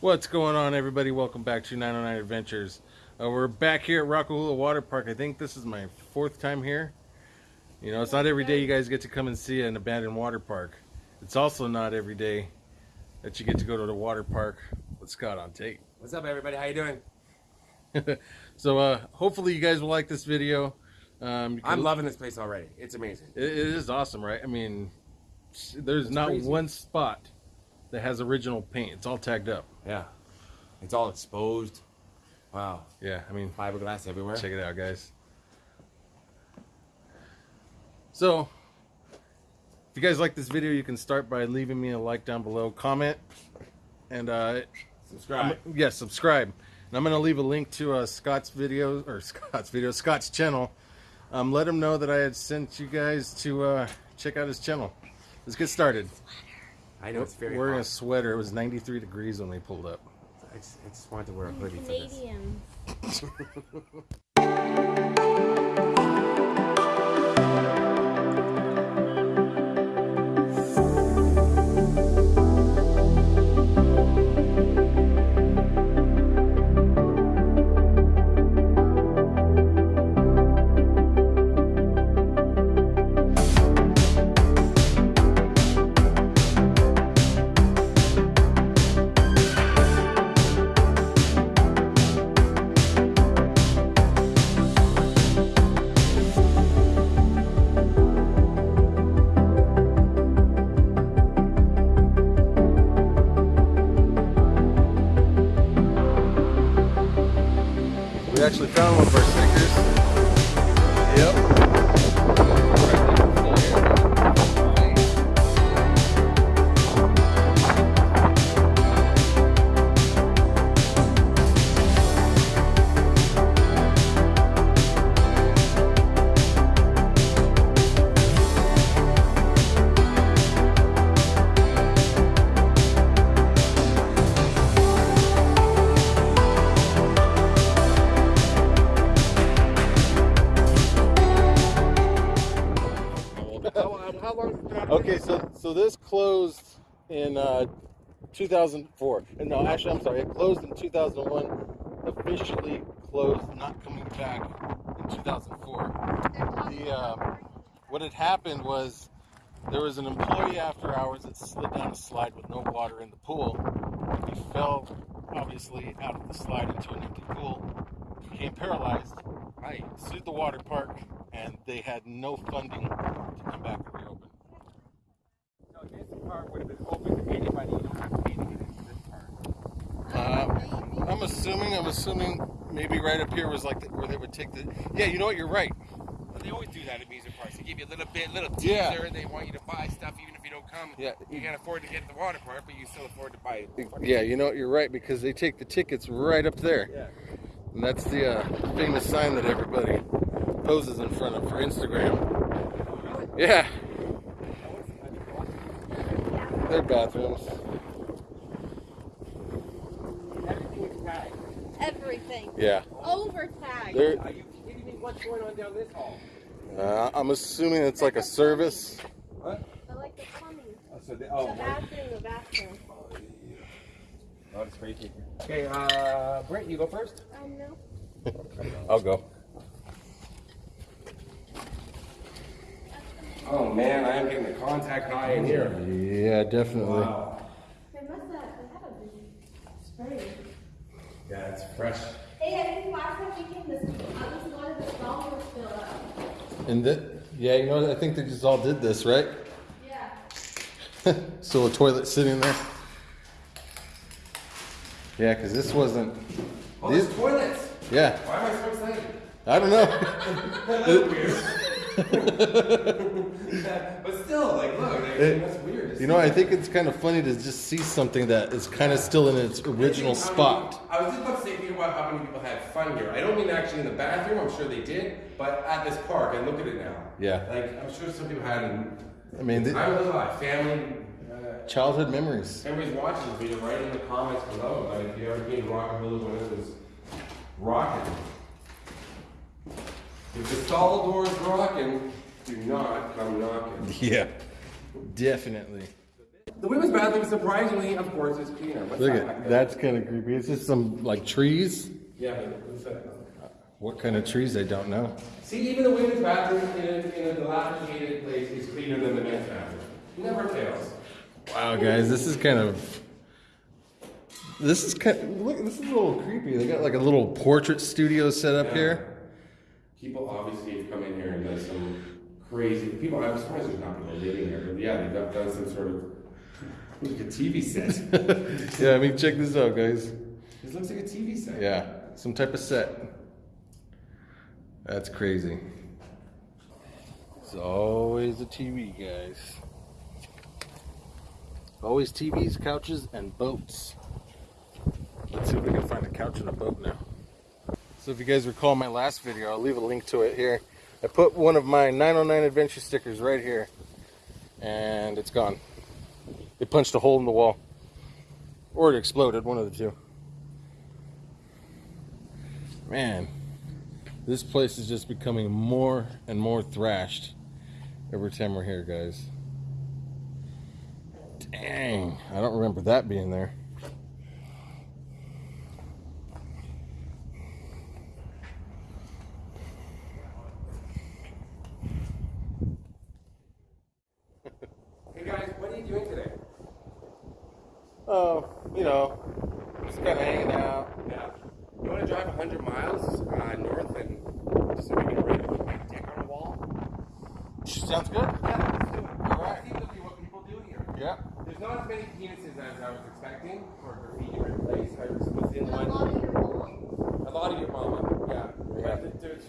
What's going on, everybody? Welcome back to 909 Adventures. Uh, we're back here at Rock-A-Hoola Water Park. I think this is my fourth time here. You know, it's not every day you guys get to come and see an abandoned water park. It's also not every day that you get to go to the water park with Scott on tape. What's up, everybody? How you doing? so, uh, hopefully you guys will like this video. Um, I'm loving this place already. It's amazing. It, it is awesome, right? I mean, there's It's not crazy. one spot that has original paint. It's all tagged up. Yeah. It's all exposed. Wow. Yeah, I mean, Fiberglass everywhere. check it out, guys. So, if you guys like this video, you can start by leaving me a like down below, comment, and uh, Subscribe. yeah, subscribe. And I'm gonna leave a link to uh, Scott's video or Scott's video, Scott's channel. Um, let him know that I had sent you guys to uh, check out his channel. Let's get started. I know it's very Wearing a sweater. It was 93 degrees when we pulled up. I just, I just wanted to wear a hoodie for this. closed in uh, 2004. Uh, No, actually, I'm sorry. It closed in 2001. Officially closed, not coming back in 2004. The uh, what had happened was there was an employee after hours that slid down a slide with no water in the pool. He fell, obviously, out of the slide into an empty pool. Became paralyzed. I sued the water park, and they had no funding to come back this would have been open to anybody. You don't have to pay to get into this part. Uh, I'm assuming. I'm assuming maybe right up here was like the, where they would take the. Yeah, you know what? You're right. But they always do that at amusement parks. They give you a little bit, little teaser. Yeah. They want you to buy stuff even if you don't come. Yeah. You can't afford to get to the water park, but you still afford to buy it. Yeah, you know what? You're right because they take the tickets right up there, Yeah. and that's the uh, famous sign that everybody poses in front of for Instagram. Yeah, they're bathrooms. Everything tagged. Everything. Yeah, Over tag. they're. You kidding me? What's going on down this hall? Uh, I'm assuming it's like a service. What? I like the plumbing. Oh, so they, The oh, bathroom, the bathroom. oh, it's crazy. Okay, uh, Brent, you go first. Um, no. I'll go. Oh man, I am getting the contact high in here. Yeah, definitely. Wow. They must have, they have a big spray. Yeah, it's fresh. Hey, I think last time we came, this, at least one of the stalls was filled up. And that, yeah, you know, I think they just all did this, right? Yeah. so a toilet sitting there. Yeah, because this wasn't. Oh, These- toilets. Yeah, Why am I so excited? I don't know. but still, like, look, like, It- that's weird. you know. I think it's kind of funny to just see something that is kind of still in its original many- spot. I was just about to say, think about how many people had fun here. I don't mean actually in the bathroom, I'm sure they did, but at this park, and look at it now. Yeah. Like, I'm sure some people had, I mean, the, I was alive, family, uh, childhood memories. everybody's watching this video, write in the comments below, but if you ever came to Rock-A-Hoola when it was rocking. If the stall door's rocking, do not come knocking. Yeah, definitely. The women's bathroom, surprisingly, of course, is cleaner. What's Look at that's kind of creepy. It's just some like trees. Yeah, but what's that? What kind of trees? I don't know. See, even the women's bathroom in a, in a dilapidated place is cleaner than the men's bathroom. Never fails. Wow, guys, this is kind of. This is kind. of, look, this is a little creepy. They got like a little portrait studio set up here. People obviously have come in here and done some crazy. People, I'm surprised there's not people living here, but yeah, they've done- done some sort of like a TV set. Yeah, I mean, check this out, guys. this looks like a TV set. Yeah, some type of set. That's crazy. It's always a TV, guys. Always TVs, couches, and boats. Let's see if we can find a couch and a boat now. So if you guys recall my last video, I'll leave a link to it here. I put one of my 909 Adventure stickers right here, and it's gone. It punched a hole in the wall. Or it exploded, one of the two. Man, this place is just becoming more and more thrashed every time we're here, guys. Dang, I don't remember that being there. Hey guys, what are you doing today? Oh, you know, just kind of hanging out. Yeah. You want to drive 100 miles uh, north and just so we can ready to put my dick on a wall? Sounds good. Yeah, let's do it. All right. See look at what people do here. Yeah. There's not as many penises as I was expecting for a graffiti written place. I was within A lot of your mom. A lot of your mama, yeah. Yeah. But there's,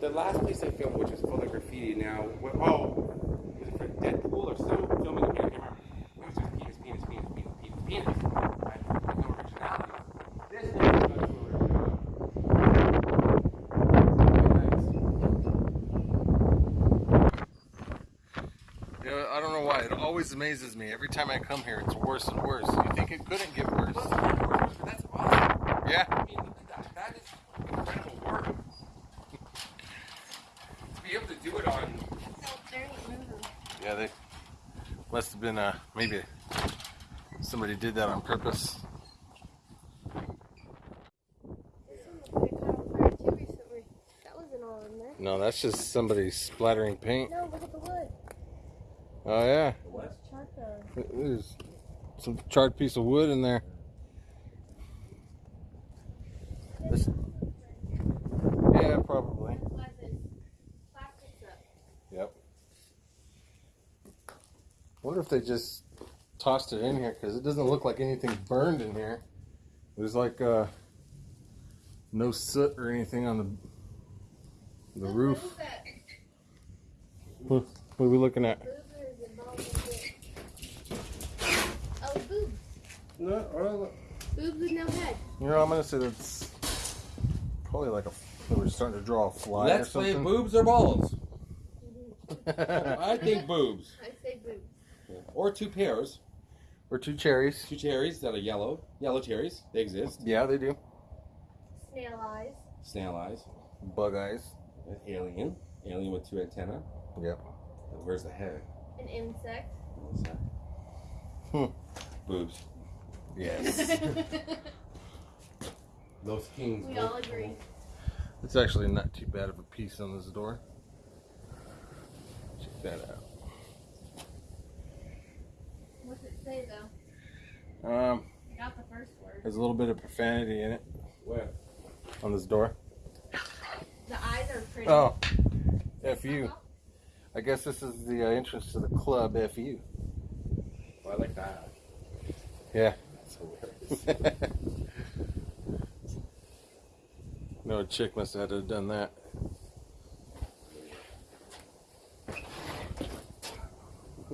the last place I filmed, which was full of graffiti now, oh, was it for Deadpool or some filming? I can't remember. It was just penis, penis, penis, penis, penis, penis. Right? With no originality. This one is much more, Yeah, I don't know why. It always amazes me. Every time I come here, it's worse and worse. You think it couldn't get worse? That's awesome. Yeah. I mean, that. That is incredible work. to be able to do it on Yeah, they must have been uh maybe somebody did that on purpose. That wasn't all there. No, that's just somebody splattering paint. No, look at the wood. Oh yeah? There's some charred piece of wood in there. This, yeah, probably. Yep. Wonder if they just tossed it in here because it doesn't look like anything burned in here. There's like uh, no soot or anything on the the roof. What, what are we looking at? boobers and balls and shit. Oh, boobs. No, or- Boobs with no head. you know, I'm gonna say that's probably like a. They were starting to draw a fly Let's or play boobs or balls. I think boobs. I say boobs. Or two pears. or two cherries. Two cherries that are yellow. Yellow cherries. They exist. Yeah, they do. Snail eyes. Snail eyes. Bug eyes. An alien. Alien with two antennae. Yep. And where's the head? An insect. What's that? Hmm. Boobs. Yes. Those kings. we all agree. it's actually not too bad of a piece on this door. Check that out. What's it say though? Um, I got the first word. there's a little bit of profanity in it Where? on this door. The eyes are pretty. Oh, fu. I guess this is the uh, entrance to the club. Fu. Oh, I like that. Yeah. That's hilarious. no, chick must have had to have done that.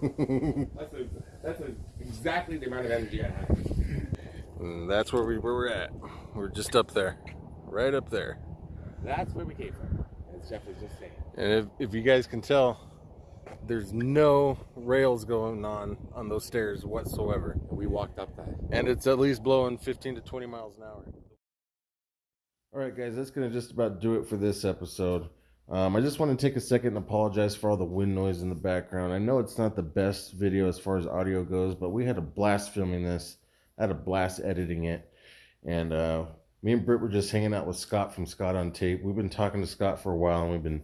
that's a, that's a, exactly the amount of energy I have. And mm, that's where we where we're at. We're just up there, right up there. That's where we came from. As Jeff was just saying. And if, if you guys can tell, there's no rails going on on those stairs whatsoever. We walked up that. And it's at least blowing 15 to 20 miles an hour. All right, guys, that's going to just about do it for this episode. Um, I just want to take a second and apologize for all the wind noise in the background. I know it's not the best video as far as audio goes, but we had a blast filming this. I had a blast editing it. And uh, me and Britt were just hanging out with Scott from Scott on Tape. We've been talking to Scott for a while and we've been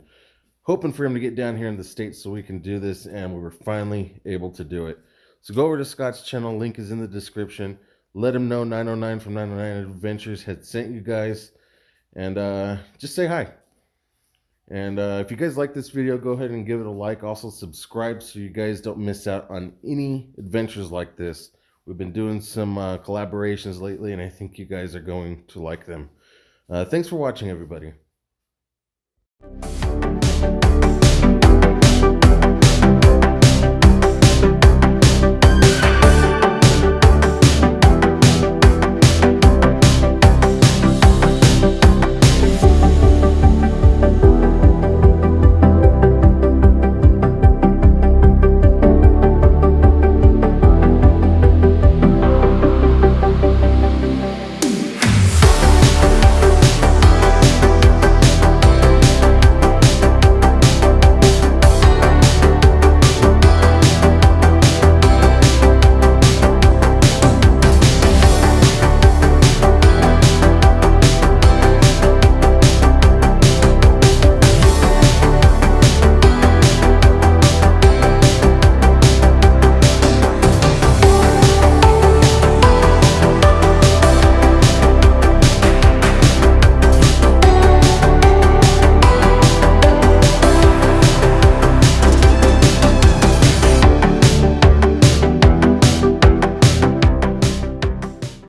hoping for him to get down here in the States so we can do this. And we were finally able to do it. So go over to Scott's channel. Link is in the description. Let him know 909 from 909 Adventures had sent you guys. And uh, just say hi. And uh, if you guys like this video, go ahead and give it a like. Also, subscribe so you guys don't miss out on any adventures like this. We've been doing some uh, collaborations lately, and I think you guys are going to like them. Uh, thanks for watching, everybody.